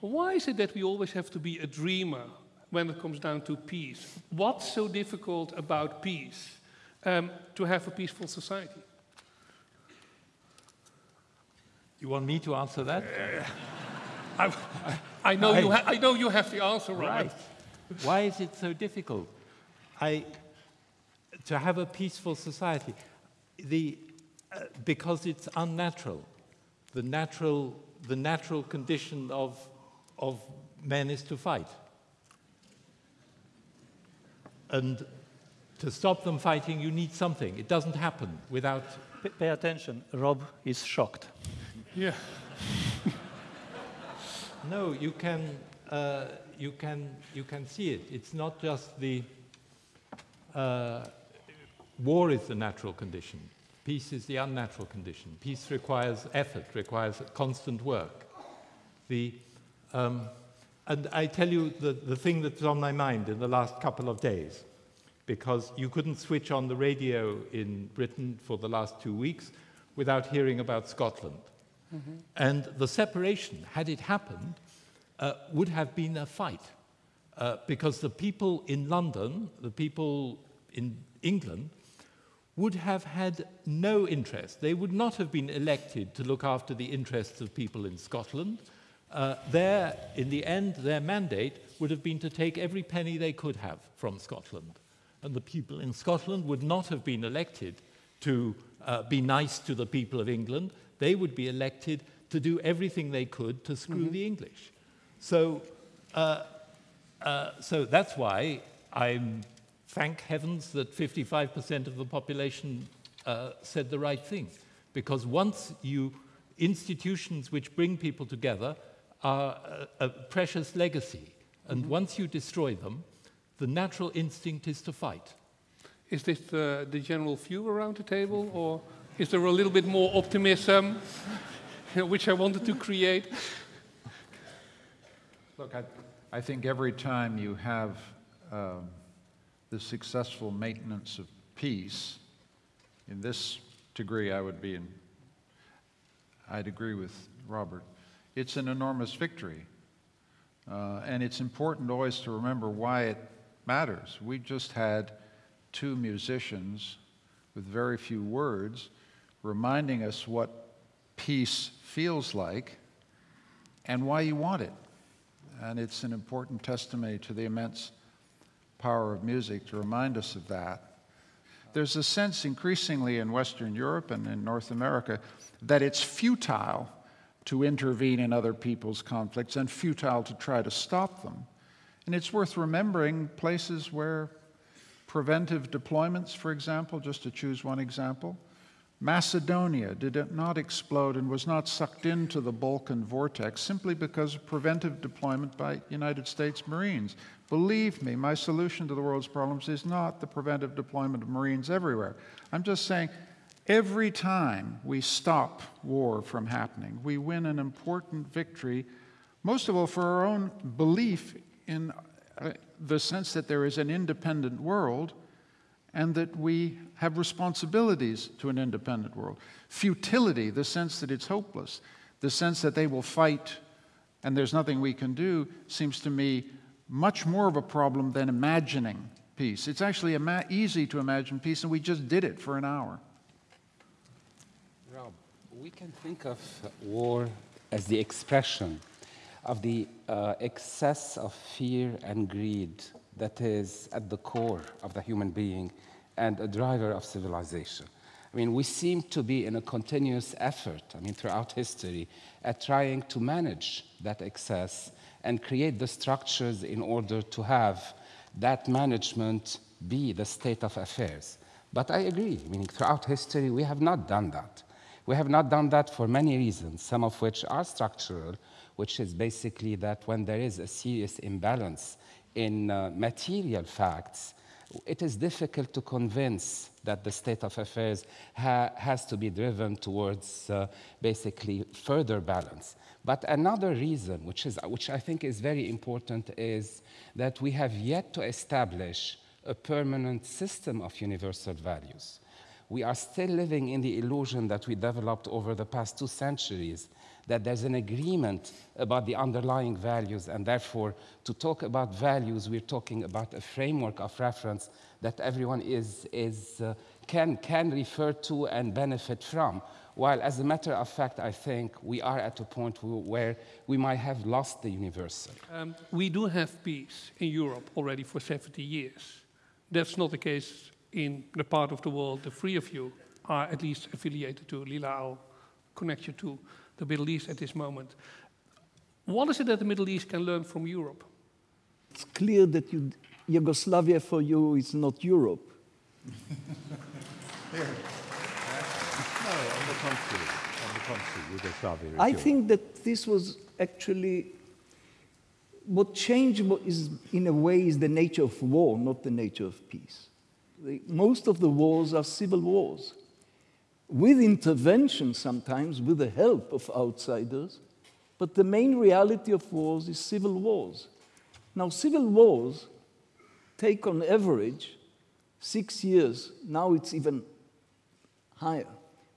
Why is it that we always have to be a dreamer when it comes down to peace? What's so difficult about peace um, to have a peaceful society? You want me to answer that? I, I, know, you I know you have the answer, Robert. Right. Why is it so difficult? I, to have a peaceful society, the, uh, because it's unnatural. The natural, the natural condition of, of men is to fight. And to stop them fighting, you need something. It doesn't happen without. P pay attention. Rob is shocked. Yeah. no, you can, uh, you, can, you can see it. It's not just the. Uh, war is the natural condition. Peace is the unnatural condition. Peace requires effort, requires constant work. The, um, and I tell you the, the thing that's on my mind in the last couple of days, because you couldn't switch on the radio in Britain for the last two weeks without hearing about Scotland. Mm -hmm. And the separation, had it happened, uh, would have been a fight. Uh, because the people in London, the people in England, would have had no interest. They would not have been elected to look after the interests of people in Scotland. Uh, their, in the end, their mandate would have been to take every penny they could have from Scotland. And the people in Scotland would not have been elected to uh, be nice to the people of England. They would be elected to do everything they could to screw mm -hmm. the English. So, uh, uh, so that's why I'm thank heavens that 55% of the population uh, said the right thing. Because once you, institutions which bring people together are a, a precious legacy. And mm -hmm. once you destroy them, the natural instinct is to fight. Is this the, the general view around the table, or is there a little bit more optimism, which I wanted to create? Look, I, I think every time you have um, the successful maintenance of peace, in this degree, I would be in, I'd agree with Robert. It's an enormous victory. Uh, and it's important always to remember why it matters. We just had two musicians with very few words reminding us what peace feels like and why you want it. And it's an important testimony to the immense power of music to remind us of that. There's a sense increasingly in Western Europe and in North America that it's futile to intervene in other people's conflicts and futile to try to stop them. And it's worth remembering places where preventive deployments, for example, just to choose one example, Macedonia did not explode and was not sucked into the Balkan vortex simply because of preventive deployment by United States Marines. Believe me, my solution to the world's problems is not the preventive deployment of Marines everywhere. I'm just saying every time we stop war from happening, we win an important victory, most of all for our own belief in uh, the sense that there is an independent world and that we have responsibilities to an independent world. Futility, the sense that it's hopeless, the sense that they will fight and there's nothing we can do, seems to me much more of a problem than imagining peace. It's actually easy to imagine peace, and we just did it for an hour. Rob, we can think of war as the expression of the uh, excess of fear and greed that is at the core of the human being and a driver of civilization. I mean, we seem to be in a continuous effort, I mean, throughout history, at trying to manage that excess and create the structures in order to have that management be the state of affairs. But I agree, meaning throughout history, we have not done that. We have not done that for many reasons, some of which are structural, which is basically that when there is a serious imbalance in uh, material facts, it is difficult to convince that the state of affairs ha has to be driven towards uh, basically further balance. But another reason, which, is, which I think is very important, is that we have yet to establish a permanent system of universal values. We are still living in the illusion that we developed over the past two centuries that there's an agreement about the underlying values, and therefore, to talk about values, we're talking about a framework of reference that everyone is, is, uh, can, can refer to and benefit from. While, as a matter of fact, I think we are at a point where we might have lost the universal. Um, we do have peace in Europe already for 70 years. That's not the case in the part of the world the three of you are at least affiliated to. Lila, I'll connect you to the Middle East at this moment. What is it that the Middle East can learn from Europe? It's clear that you, Yugoslavia for you is not Europe. No, on the contrary. On the contrary, Yugoslavia is I Europe. think that this was actually what changed what is, in a way, is the nature of war, not the nature of peace. The, most of the wars are civil wars, with intervention sometimes, with the help of outsiders, but the main reality of wars is civil wars. Now, civil wars take on average six years, now it's even higher.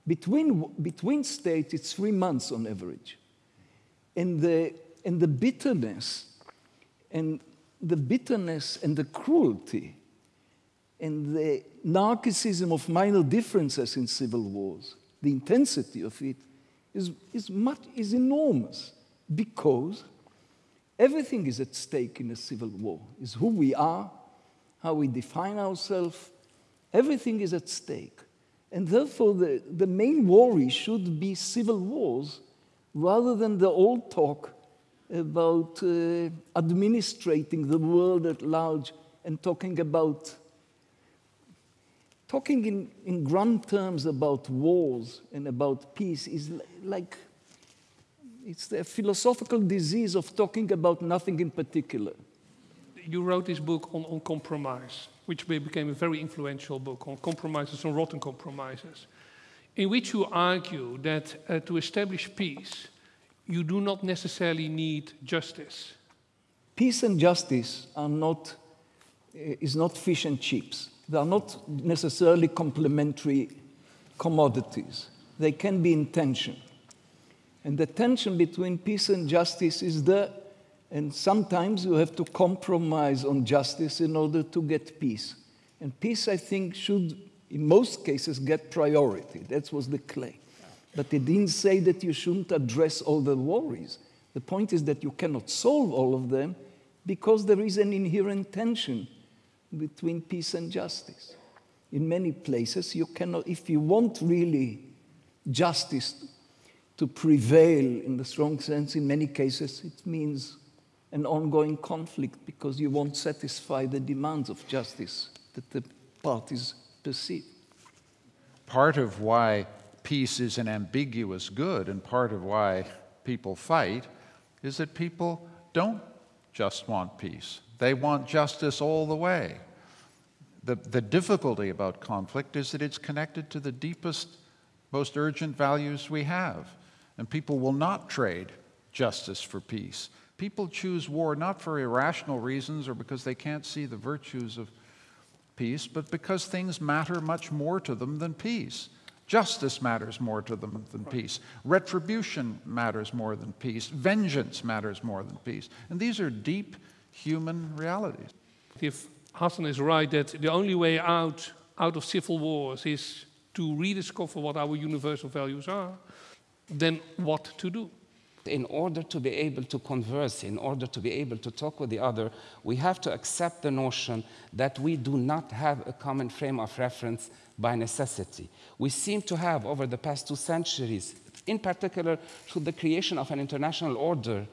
Between, between states, it's three months on average. And the, and the bitterness, and the bitterness and the cruelty, and the narcissism of minor differences in civil wars, the intensity of it, is, is, much, is enormous because everything is at stake in a civil war. Is who we are, how we define ourselves, everything is at stake. And therefore, the, the main worry should be civil wars rather than the old talk about uh, administrating the world at large and talking about talking in, in grand terms about wars and about peace is like it's the philosophical disease of talking about nothing in particular. You wrote this book on, on compromise, which became a very influential book on compromises and rotten compromises, in which you argue that uh, to establish peace, you do not necessarily need justice. Peace and justice are not, eh, is not fish and chips. They are not necessarily complementary commodities. They can be in tension. And the tension between peace and justice is there, and sometimes you have to compromise on justice in order to get peace. And peace, I think, should, in most cases, get priority. That was the claim. But it didn't say that you shouldn't address all the worries. The point is that you cannot solve all of them because there is an inherent tension between peace and justice. In many places, you cannot, if you want really justice to prevail in the strong sense, in many cases, it means an ongoing conflict because you won't satisfy the demands of justice that the parties perceive. Part of why peace is an ambiguous good and part of why people fight is that people don't just want peace. They want justice all the way. The, the difficulty about conflict is that it's connected to the deepest, most urgent values we have. And people will not trade justice for peace. People choose war not for irrational reasons or because they can't see the virtues of peace, but because things matter much more to them than peace. Justice matters more to them than peace. Retribution matters more than peace. Vengeance matters more than peace. And these are deep human realities. If Hassan is right that the only way out, out of civil wars is to rediscover what our universal values are, then what to do? In order to be able to converse, in order to be able to talk with the other, we have to accept the notion that we do not have a common frame of reference by necessity. We seem to have, over the past two centuries, in particular through the creation of an international order,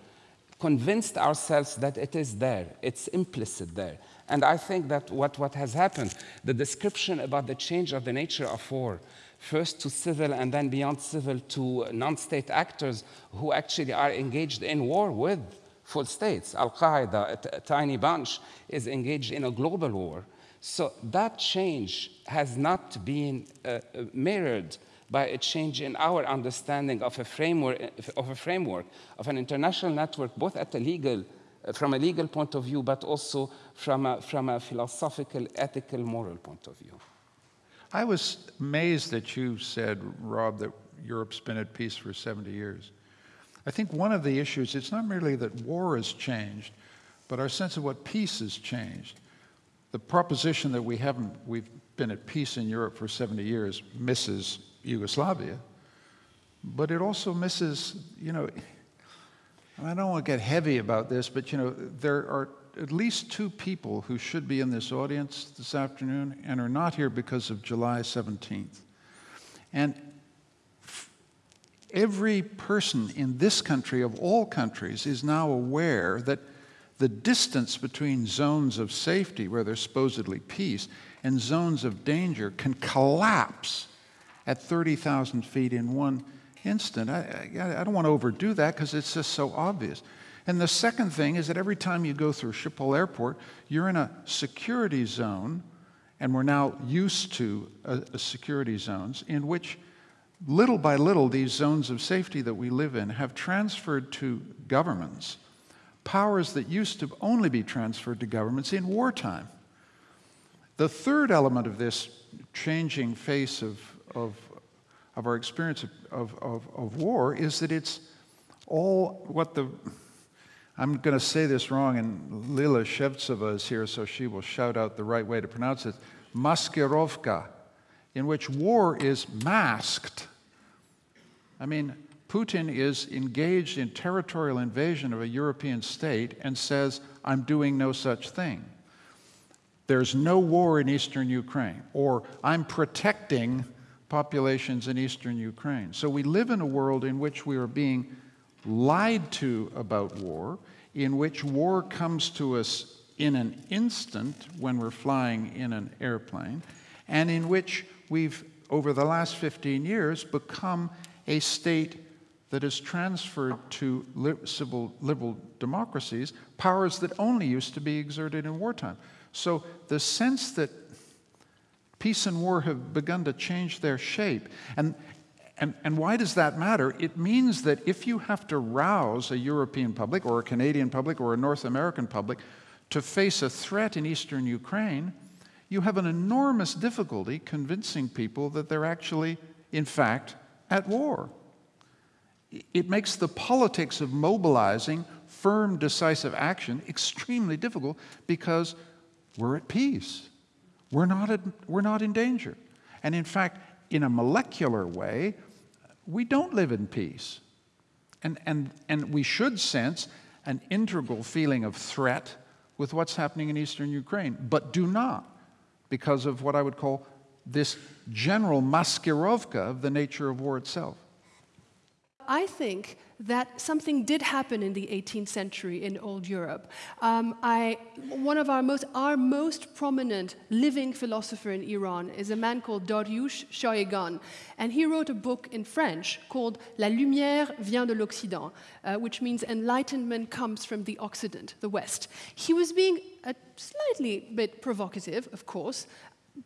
convinced ourselves that it is there, it's implicit there. And I think that what, what has happened, the description about the change of the nature of war, first to civil and then beyond civil to non state actors who actually are engaged in war with full states. Al Qaeda, a, tiny bunch, is engaged in a global war. So that change has not been uh, mirrored by a change in our understanding of a framework of a framework of an international network, both at a legal, uh, from a legal point of view, but also from a, from a philosophical, ethical, moral point of view. I was amazed that you said, Rob, that Europe's been at peace for 70 years. I think one of the issues, it's not merely that war has changed, but our sense of what peace has changed. The proposition that we haven't, we've been at peace in Europe for 70 years misses Yugoslavia, but it also misses, you know, I don't want to get heavy about this, but you know, there are at least two people who should be in this audience this afternoon and are not here because of July 17th. And every person in this country, of all countries, is now aware that the distance between zones of safety, where there's supposedly peace, and zones of danger can collapse at 30,000 feet in one instant. I, I, I don't want to overdo that because it's just so obvious. And the second thing is that every time you go through Schiphol Airport, you're in a security zone, and we're now used to a, a security zones in which little by little these zones of safety that we live in have transferred to governments powers that used to only be transferred to governments in wartime. The third element of this changing face of, of, of our experience of, of, of war is that it's all what the I'm going to say this wrong, and Lila Shevtsova is here, so she will shout out the right way to pronounce it. Maskirovka, in which war is masked. I mean, Putin is engaged in territorial invasion of a European state and says, I'm doing no such thing. There's no war in eastern Ukraine, or I'm protecting populations in eastern Ukraine. So we live in a world in which we are being lied to about war, in which war comes to us in an instant when we're flying in an airplane, and in which we've, over the last 15 years, become a state that has transferred to li civil liberal democracies powers that only used to be exerted in wartime. So the sense that peace and war have begun to change their shape, and, and, and why does that matter? It means that if you have to rouse a European public or a Canadian public or a North American public to face a threat in eastern Ukraine, you have an enormous difficulty convincing people that they're actually, in fact, at war. It makes the politics of mobilizing firm, decisive action extremely difficult because we're at peace. We're not, at, we're not in danger. And in fact, in a molecular way, we don't live in peace. And, and, and we should sense an integral feeling of threat with what's happening in eastern Ukraine, but do not because of what I would call this general maskirovka of the nature of war itself. I think that something did happen in the 18th century in old Europe. Um, I, one of our most, our most prominent living philosopher in Iran is a man called Dariush Shayegan, and he wrote a book in French called La lumière vient de l'Occident, uh, which means enlightenment comes from the Occident, the West. He was being a slightly bit provocative, of course,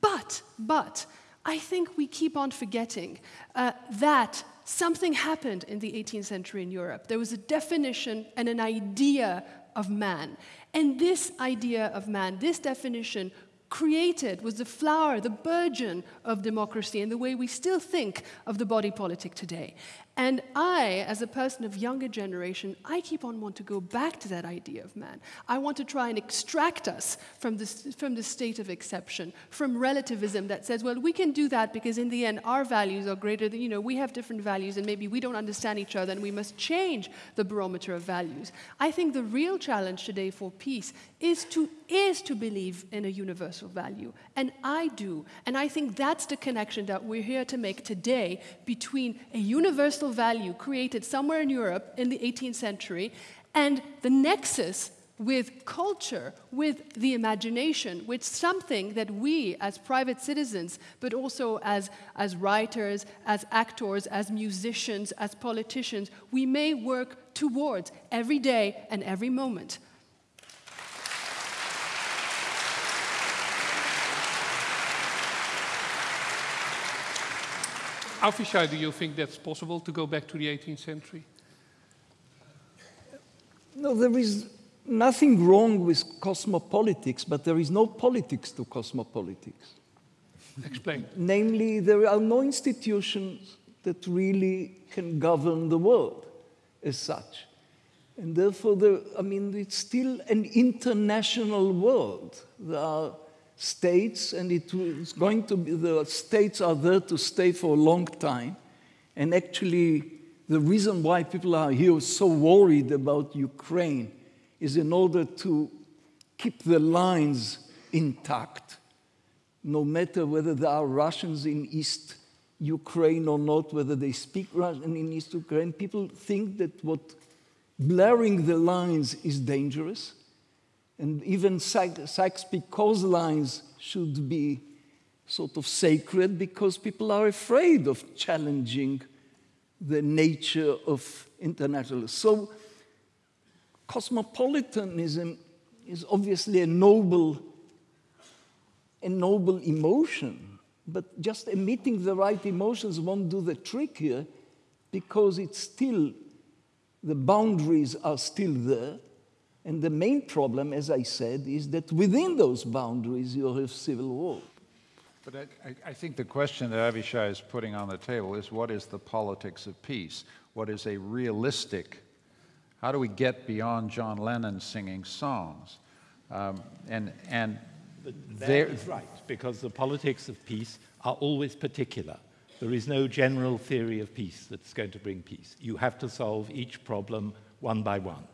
but, but, I think we keep on forgetting uh, that something happened in the 18th century in Europe. There was a definition and an idea of man. And this idea of man, this definition, created was the flower, the burgeon of democracy and the way we still think of the body politic today. And I, as a person of younger generation, I keep on wanting to go back to that idea of man. I want to try and extract us from this, from the state of exception, from relativism that says, well, we can do that because in the end, our values are greater than, you know, we have different values and maybe we don't understand each other and we must change the barometer of values. I think the real challenge today for peace is to, is to believe in a universal value. And I do. And I think that's the connection that we're here to make today between a universal value created somewhere in Europe in the 18th century, and the nexus with culture, with the imagination, with something that we as private citizens, but also as, as writers, as actors, as musicians, as politicians, we may work towards every day and every moment. Avishai, do you think that's possible to go back to the 18th century? No, there is nothing wrong with cosmopolitics, but there is no politics to cosmopolitics. Explain. Namely, there are no institutions that really can govern the world as such. And therefore, there, I mean, it's still an international world. There are states, and it is going to be, the states are there to stay for a long time. And actually, the reason why people are here so worried about Ukraine is in order to keep the lines intact, no matter whether there are Russians in East Ukraine or not, whether they speak Russian in East Ukraine. People think that what blurring the lines is dangerous. And even Sykes-Picot lines should be sort of sacred because people are afraid of challenging the nature of internationalism. So cosmopolitanism is obviously a noble, a noble emotion, but just emitting the right emotions won't do the trick here because it's still, the boundaries are still there. And the main problem, as I said, is that within those boundaries you have civil war. But I, I, think the question that Avishai is putting on the table is what is the politics of peace? What is a realistic, how do we get beyond John Lennon singing songs? Um, and and there is right, because the politics of peace are always particular. There is no general theory of peace that's going to bring peace. You have to solve each problem one by one.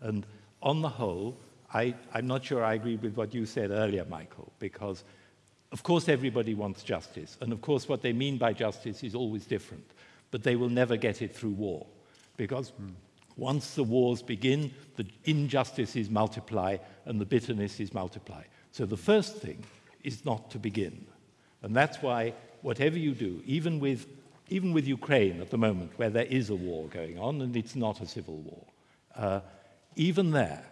And on the whole, I, I'm not sure I agree with what you said earlier, Michael, because of course, everybody wants justice. And of course, what they mean by justice is always different. But they will never get it through war. Because mm. once the wars begin, the injustices multiply and the bitternesses multiply. So the first thing is not to begin. And that's why, whatever you do, even with, even with Ukraine at the moment, where there is a war going on and it's not a civil war, uh, even there,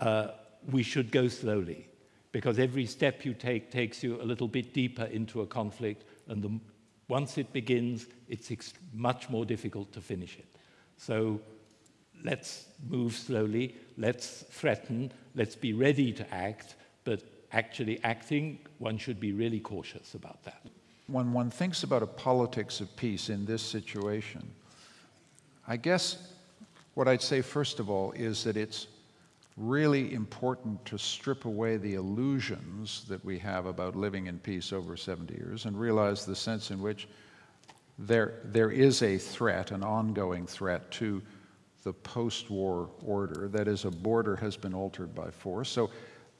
uh, we should go slowly because every step you take takes you a little bit deeper into a conflict, and the, once it begins, it's much more difficult to finish it. So let's move slowly, let's threaten, let's be ready to act, but actually acting, one should be really cautious about that. When one thinks about a politics of peace in this situation, I guess what I'd say first of all is that it's really important to strip away the illusions that we have about living in peace over 70 years and realize the sense in which there, there is a threat, an ongoing threat to the post war order. That is, a border has been altered by force. So,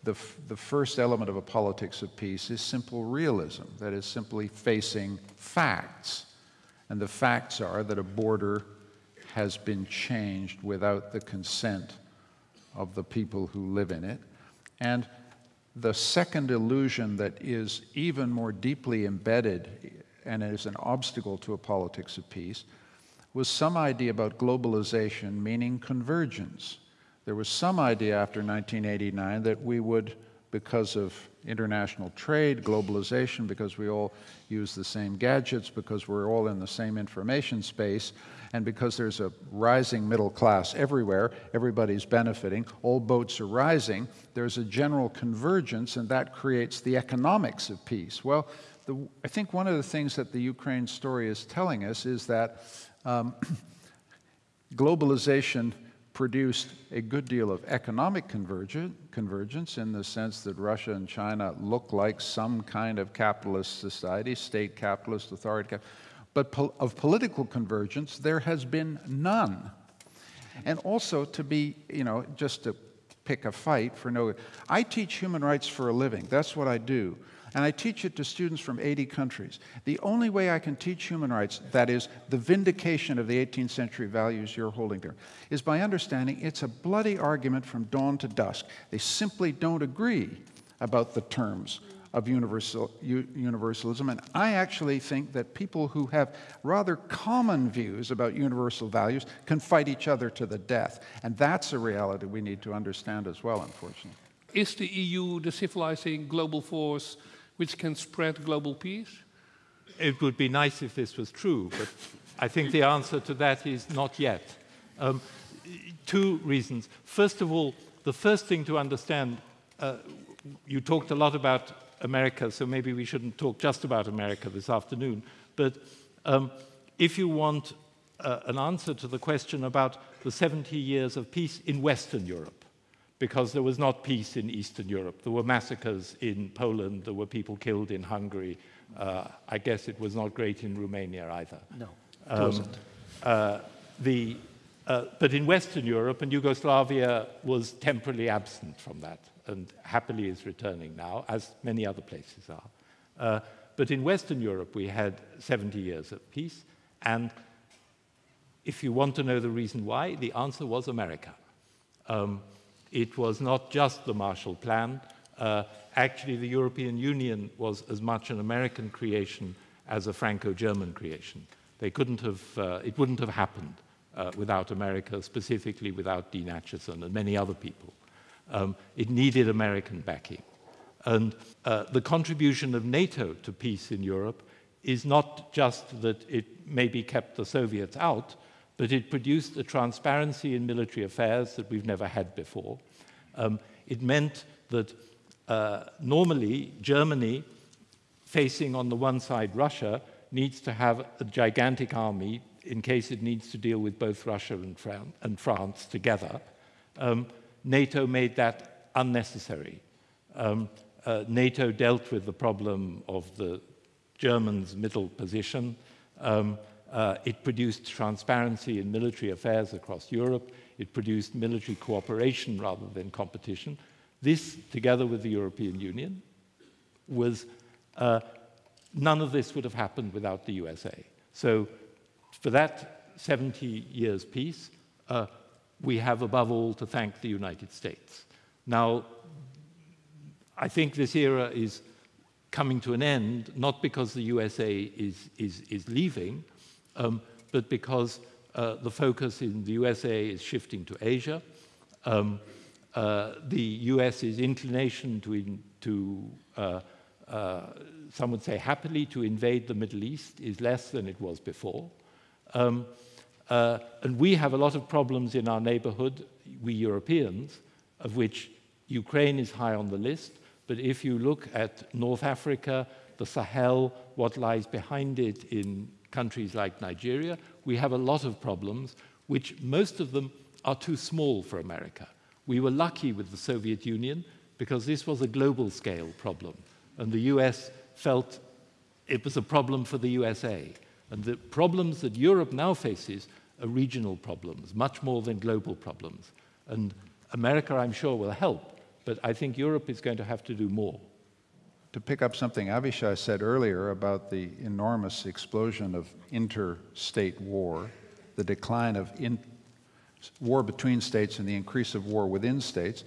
the, the first element of a politics of peace is simple realism. That is, simply facing facts. And the facts are that a border has been changed without the consent of the people who live in it. And the second illusion that is even more deeply embedded and is an obstacle to a politics of peace was some idea about globalization, meaning convergence. There was some idea after 1989 that we would, because of international trade, globalization, because we all use the same gadgets, because we're all in the same information space, and because there's a rising middle class everywhere, everybody's benefiting, all boats are rising, there's a general convergence, and that creates the economics of peace. Well, the, I think one of the things that the Ukraine story is telling us is that um, globalization produced a good deal of economic convergence in the sense that Russia and China look like some kind of capitalist society, state capitalist, authority but of political convergence, there has been none. And also to be, you know, just to pick a fight for no. I teach human rights for a living. That's what I do. And I teach it to students from 80 countries. The only way I can teach human rights, that is, the vindication of the 18th century values you're holding there, is by understanding it's a bloody argument from dawn to dusk. They simply don't agree about the terms of universal, universalism. And I actually think that people who have rather common views about universal values can fight each other to the death. And that's a reality we need to understand as well, unfortunately. Is the EU the civilizing global force which can spread global peace? It would be nice if this was true, but I think the answer to that is not yet. Um, two reasons. First of all, the first thing to understand, uh, you talked a lot about America, so maybe we shouldn't talk just about America this afternoon. But um, if you want uh, an answer to the question about the 70 years of peace in Western Europe, because there was not peace in Eastern Europe. There were massacres in Poland, there were people killed in Hungary. Uh, I guess it was not great in Romania either. No, it Um, wasn't. uh, the, uh, but in Western Europe, and Yugoslavia was temporarily absent from that and happily is returning now, as many other places are. Uh, but in Western Europe, we had 70 years of peace. And if you want to know the reason why, the answer was America. Um, it was not just the Marshall Plan. Uh, actually, the European Union was as much an American creation as a Franco-German creation. They couldn't have, uh, it wouldn't have happened uh, without America, specifically without Dean Acheson and many other people. Um, it needed American backing. And uh, the contribution of NATO to peace in Europe is not just that it maybe kept the Soviets out, but it produced a transparency in military affairs that we've never had before. Um, it meant that uh, normally Germany, facing on the one side Russia, needs to have a gigantic army in case it needs to deal with both Russia and, Fran and France together. Um, NATO made that unnecessary. Um, uh, NATO dealt with the problem of the Germans' middle position. Um, uh, it produced transparency in military affairs across Europe. It produced military cooperation rather than competition. This, together with the European Union, was uh, none of this would have happened without the USA. So, for that 70 years peace, uh, we have above all to thank the United States. Now, I think this era is coming to an end, not because the USA is, is, is leaving, um, but because uh, the focus in the USA is shifting to Asia. Um, uh, the US's inclination to, in, to uh, uh, some would say happily, to invade the Middle East is less than it was before. Um, uh, and we have a lot of problems in our neighborhood, we Europeans, of which Ukraine is high on the list. But if you look at North Africa, the Sahel, what lies behind it in countries like Nigeria, we have a lot of problems, which most of them are too small for America. We were lucky with the Soviet Union because this was a global scale problem, and the US felt it was a problem for the USA. And the problems that Europe now faces are regional problems, much more than global problems. And America, I'm sure, will help, but I think Europe is going to have to do more. To pick up something Avishai said earlier about the enormous explosion of interstate war, the decline of in, war between states and the increase of war within states,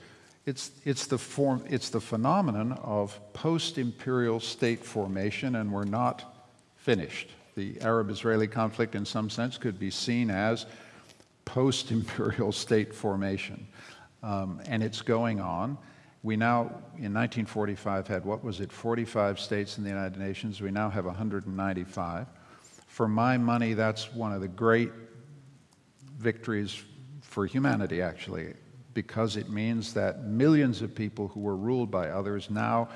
it's, it's, the form, it's the phenomenon of post-imperial state formation, and we're not finished. The Arab-Israeli conflict, in some sense, could be seen as post-imperial state formation. Um, and it's going on. We now, in 1945, had, what was it, 45 states in the United Nations. We now have 195. For my money, that's one of the great victories for humanity, actually, because it means that millions of people who were ruled by others now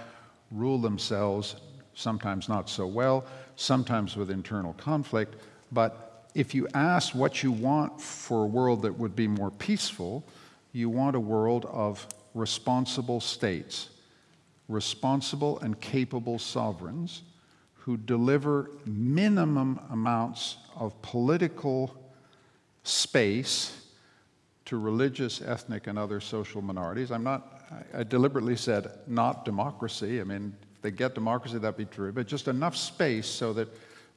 rule themselves, sometimes not so well, sometimes with internal conflict. But if you ask what you want for a world that would be more peaceful, you want a world of responsible states, responsible and capable sovereigns who deliver minimum amounts of political space to religious, ethnic, and other social minorities. I'm not, I deliberately said not democracy. I mean, if they get democracy, that'd be true, but just enough space so that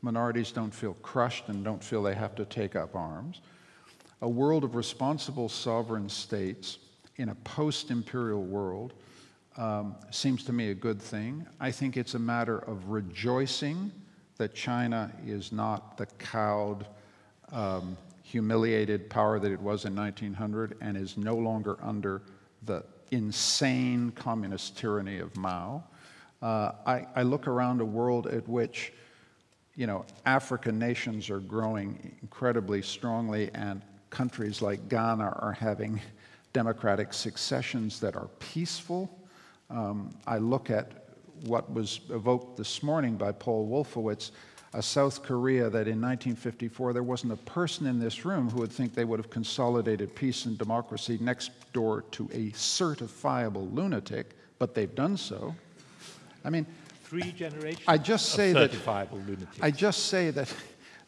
minorities don't feel crushed and don't feel they have to take up arms. A world of responsible sovereign states in a post imperial world um, seems to me a good thing. I think it's a matter of rejoicing that China is not the cowed, um, humiliated power that it was in 1900 and is no longer under the insane communist tyranny of Mao. Uh, I, I look around a world at which you know, African nations are growing incredibly strongly, and countries like Ghana are having democratic successions that are peaceful. Um, I look at what was evoked this morning by Paul Wolfowitz, a South Korea that in 1954 there wasn't a person in this room who would think they would have consolidated peace and democracy next door to a certifiable lunatic, but they've done so. I mean, Three generations I just of say that- lunatics. I just say that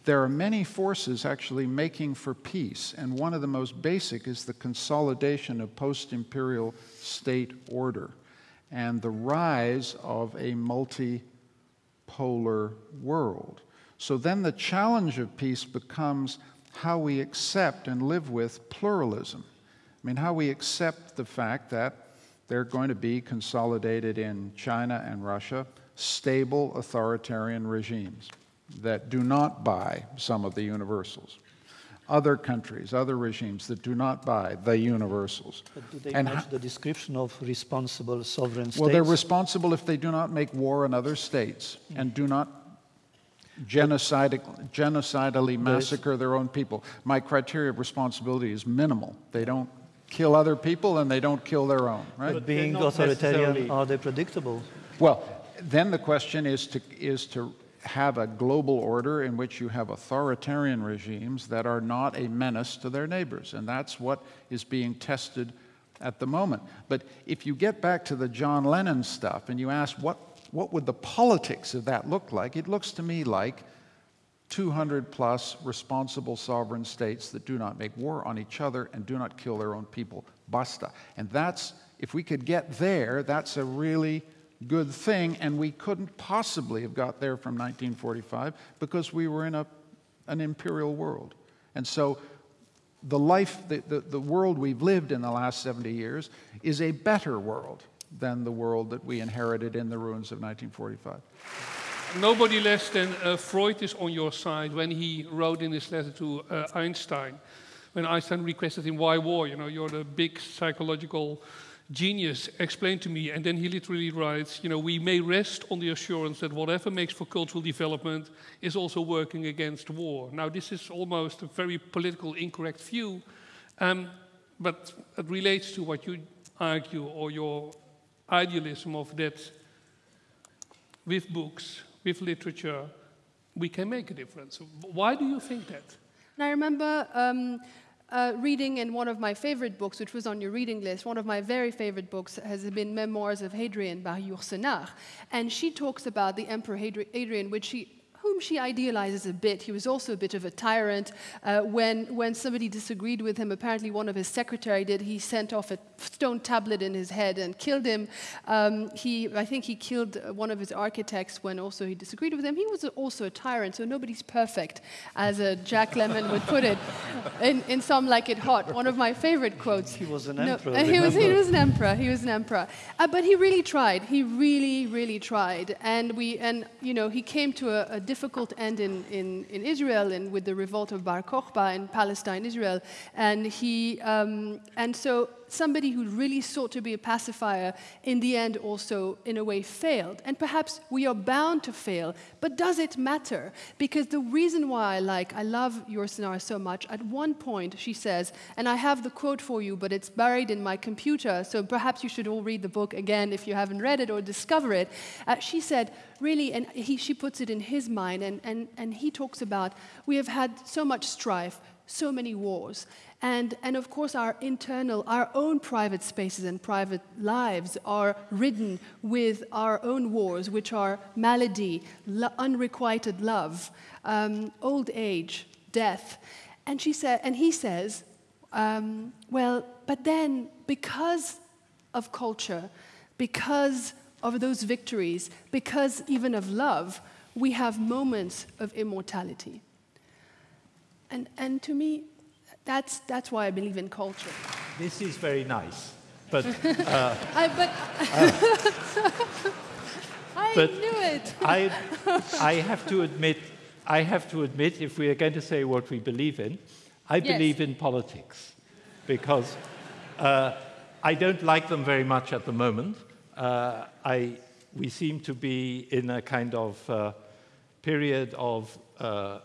there are many forces actually making for peace, and one of the most basic is the consolidation of post imperial state order and the rise of a multipolar world. So then the challenge of peace becomes how we accept and live with pluralism. I mean, how we accept the fact that they're going to be consolidated in China and Russia, stable authoritarian regimes that do not buy some of the universals. Other countries, other regimes that do not buy the universals. But do they And match the description of responsible sovereign states? Well, they're responsible if they do not make war on other states hmm. and do not genocide, genocidally massacre their own people. My criteria of responsibility is minimal. They don't kill other people and they don't kill their own, right? But they're being authoritarian, are they predictable? Well, then the question is to, is to have a global order in which you have authoritarian regimes that are not a menace to their neighbors. And that's what is being tested at the moment. But if you get back to the John Lennon stuff and you ask what, what would the politics of that look like, it looks to me like 200 plus responsible sovereign states that do not make war on each other and do not kill their own people. Basta. And that's, if we could get there, that's a really good thing. And we couldn't possibly have got there from 1945 because we were in a, an imperial world. And so the life, the, the, the world we've lived in the last 70 years is a better world than the world that we inherited in the ruins of 1945. Nobody less than uh, Freud is on your side when he wrote in his letter to uh, Einstein, when Einstein requested him, Why war? You know, you're the big psychological genius, explained to me. And then he literally writes, You know, we may rest on the assurance that whatever makes for cultural development is also working against war. Now, this is almost a very political incorrect view, um, but it relates to what you argue or your idealism of that with books, with literature, we can make a difference. Why do you think that? And I remember um, uh, reading in one of my favorite books, which was on your reading list, one of my very favorite books has been Memoirs of Hadrian by Yourcenar. And she talks about the Emperor Hadri- Hadrian, which she whom she idealizes a bit. He was also a bit of a tyrant. Uh, when, when somebody disagreed with him, apparently one of his secretary did, he sent off a stone tablet in his head and killed him. Um, he, I think he killed uh, one of his architects when also he disagreed with him. He was also a tyrant, so nobody's perfect, as uh, Jack Lemmon would put it in, in Some Like It Hot, one of my favorite quotes. He was an emperor. he was he was an emperor. He was an emperor. Uh, but he really tried. He really, really tried. And we and you know he came to a, a difficult end in, in, in Israel and with the revolt of Bar Kokhba in Palestine, Israel. And he um, and so somebody who really sought to be a pacifier in the end also in a way failed. And perhaps we are bound to fail but does it matter? Because the reason why i like i love Yourcenar so much at one point she says and i have the quote for you but it's buried in my computer so perhaps you should all read the book again if you haven't read it or discover it. Uh, she said really and he, she puts it in his mind and, and, and he talks about we have had so much strife so many wars. And, and of course, our internal, our own private spaces and private lives are ridden with our own wars, which are malady, lo- unrequited love, um, old age, death. And, she said, and he says, um, well, but then because of culture, because of those victories, because even of love, we have moments of immortality. And, and to me, that's, that's why I believe in culture. This is very nice. But, I, but I But- knew it. I, I have to admit, I have to admit, if we are going to say what we believe in, I Yes. believe in politics because uh, I don't like them very much at the moment. Uh, I, we seem to be in a kind of uh, period of, uh,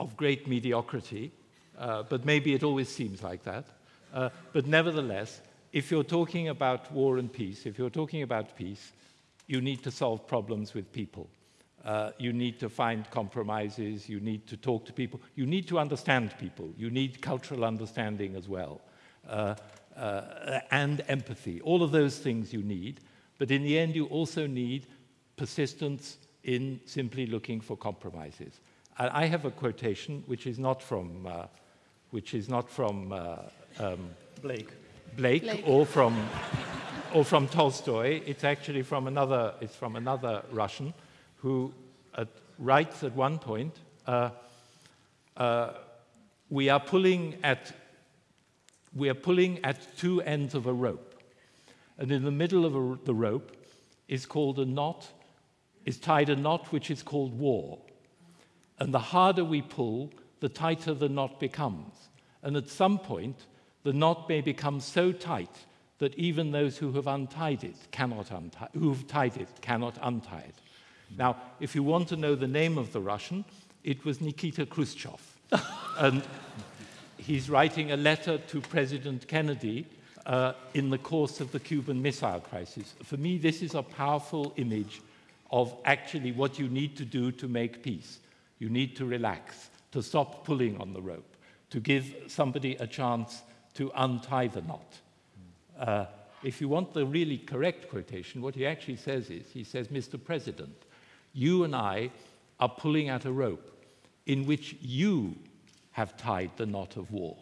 of great mediocrity, uh, but maybe it always seems like that. Uh, but nevertheless, if you're talking about war and peace, if you're talking about peace, you need to solve problems with people. Uh, you need to find compromises, you need to talk to people, you need to understand people, you need cultural understanding as well, uh, uh, and empathy. All of those things you need, but in the end, you also need persistence in simply looking for compromises. I have a quotation which is not from, uh, which is not from uh, um, Blake. Blake, Blake. or from or from Tolstoy. It's actually from another. It's from another Russian who at, writes at one point, uh, uh, "We are pulling at we are pulling at two ends of a rope, and in the middle of a, the rope is called a knot. Is tied a knot which is called war." And the harder we pull, the tighter the knot becomes. And at some point, the knot may become so tight that even those who have untied it cannot untie, who've tied it cannot untie it. Now, if you want to know the name of the Russian, it was Nikita Khrushchev. and he's writing a letter to President Kennedy uh, in the course of the Cuban Missile Crisis. For me, this is a powerful image of actually what you need to do to make peace. You need to relax, to stop pulling on the rope, to give somebody a chance to untie the knot. Uh, if you want the really correct quotation, what he actually says is he says, Mr. President, you and I are pulling at a rope in which you have tied the knot of war.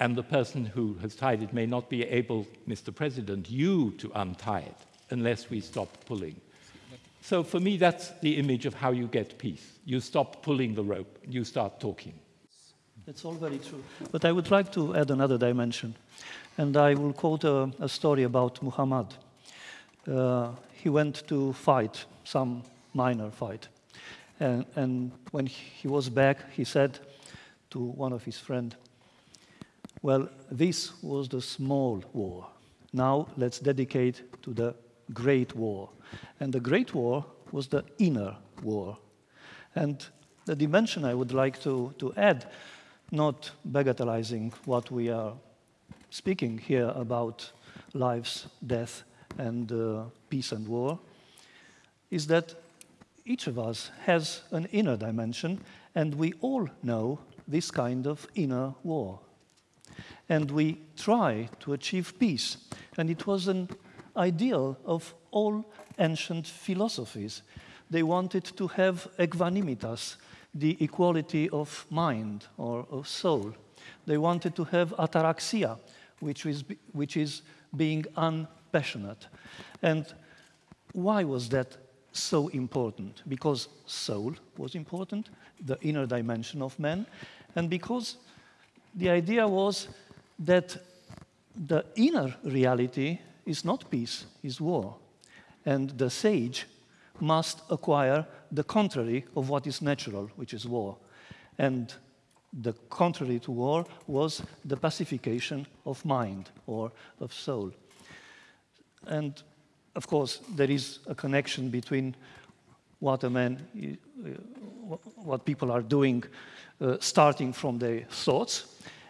And the person who has tied it may not be able, Mr. President, you to untie it unless we stop pulling. So for me, that's the image of how you get peace. You stop pulling the rope, you start talking. That's all very true. But I would like to add another dimension. And I will quote a, a story about Muhammad. Uh, he went to fight, some minor fight. And, and when he was back, he said to one of his friends, Well, this was the small war. Now let's dedicate to the great war. And the great war was the inner war. And the dimension I would like to, to add, not bagatellizing what we are speaking here about lives, death, and uh, peace and war, is that each of us has an inner dimension, and we all know this kind of inner war. And we try to achieve peace. And it was an ideal of all ancient philosophies. They wanted to have equanimitas, the equality of mind or of soul. They wanted to have ataraxia, which is, which is being unpassionate. And why was that so important? Because soul was important, the inner dimension of man, and because the idea was that the inner reality is not peace, is war. And the sage must acquire the contrary of what is natural, which is war. And the contrary to war was the pacification of mind or of soul. And of course, there is a connection between what a man, uh, what people are doing, uh, starting from their thoughts.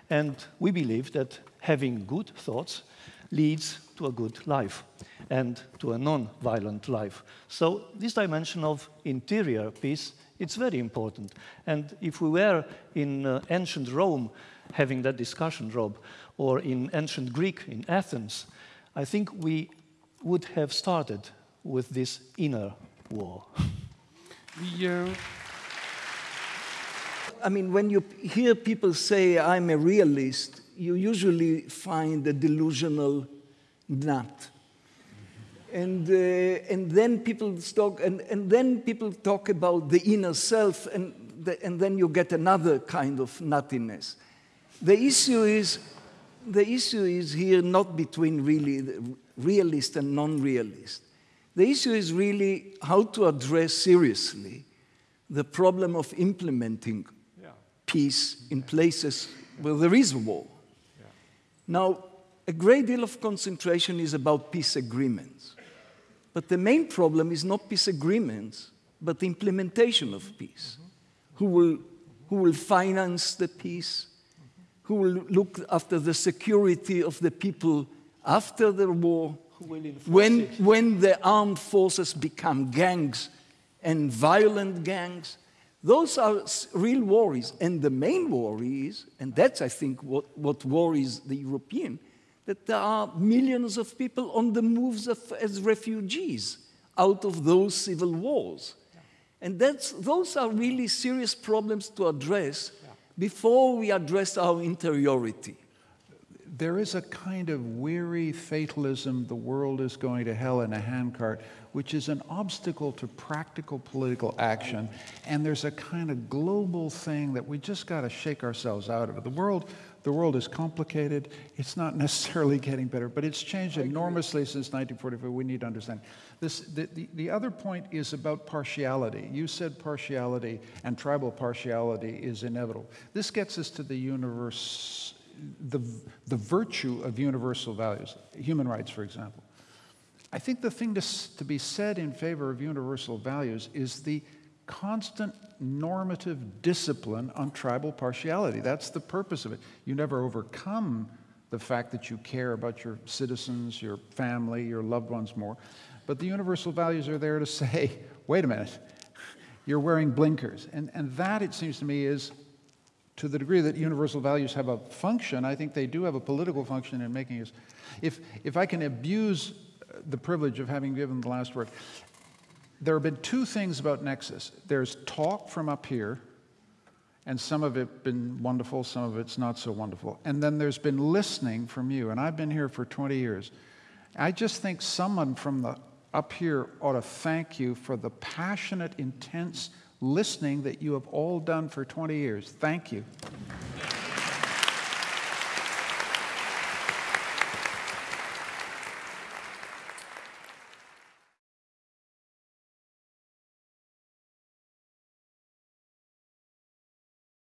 And we believe that having good thoughts leads to a good life and to a non-violent life. So this dimension of interior peace, it's very important. And if we were in uh, ancient Rome having that discussion, Rob, or in ancient Greek in Athens, I think we would have started with this inner war. The, uh, I mean, when you hear people say, I'm a realist, you usually find a delusional nut. And, uh, and then people talk, and, and then people talk about the inner self, and, the, and then you get another kind of nuttiness. The issue is, the issue is here not between really the realist and non-realist. The issue is really how to address seriously the problem of implementing peace in places where there is war. Now, a great deal of concentration is about peace agreements. But the main problem is not peace agreements, but the implementation of peace. Who will, who will finance the peace? Who will look after the security of the people after the war? Who will enforce when, it? when the armed forces become gangs and violent gangs, those are real worries. And the main worry is, and that's, I think, what, what worries the European, that there are millions of people on the moves of, as refugees out of those civil wars. And that's, those are really serious problems to address before we address our interiority. There is a kind of weary fatalism, the world is going to hell in a handcart, which is an obstacle to practical political action. And there's a kind of global thing that we just got to shake ourselves out of. The world, the world is complicated. It's not necessarily getting better, but it's changed enormously since 1945. We need to understand. This, the, the, the other point is about partiality. You said partiality and tribal partiality is inevitable. This gets us to the universe the, the virtue of universal values, human rights, for example. I think the thing to, to be said in favor of universal values is the constant normative discipline on tribal partiality. That's the purpose of it. You never overcome the fact that you care about your citizens, your family, your loved ones more. But the universal values are there to say, wait a minute, you're wearing blinkers. And, and that, it seems to me, is to the degree that universal values have a function, I think they do have a political function in making us. If, if I can abuse the privilege of having given the last word, there have been two things about Nexus. There's talk from up here, and some of it been wonderful, some of it's not so wonderful. And then there's been listening from you, and I've been here for 20 years. I just think someone from the up here ought to thank you for the passionate, intense listening that you have all done for 20 years. Thank you.